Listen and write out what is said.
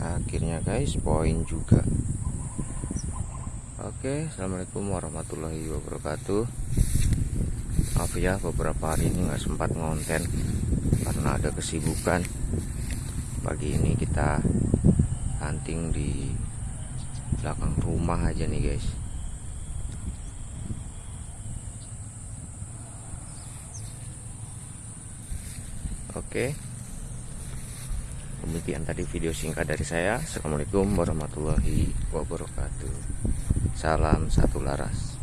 fotonya guys poin juga. Oke assalamualaikum warahmatullahi wabarakatuh. Maaf ya beberapa hari ini nggak sempat ngonten karena ada kesibukan. Pagi ini kita hunting di belakang rumah aja nih guys. Oke Demikian tadi video singkat dari saya. Assalamualaikum warahmatullahi wabarakatuh. Salam satu laras